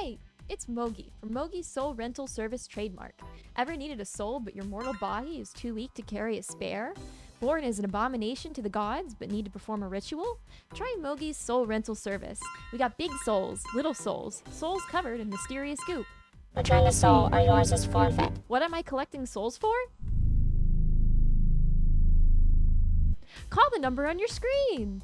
Hey, it's Mogi from Mogi's Soul Rental Service trademark. Ever needed a soul but your mortal body is too weak to carry a spare? Born as an abomination to the gods but need to perform a ritual? Try Mogi's Soul Rental Service. We got big souls, little souls, souls covered in mysterious goop. Return the soul or yours is forfeit. What am I collecting souls for? Call the number on your screen!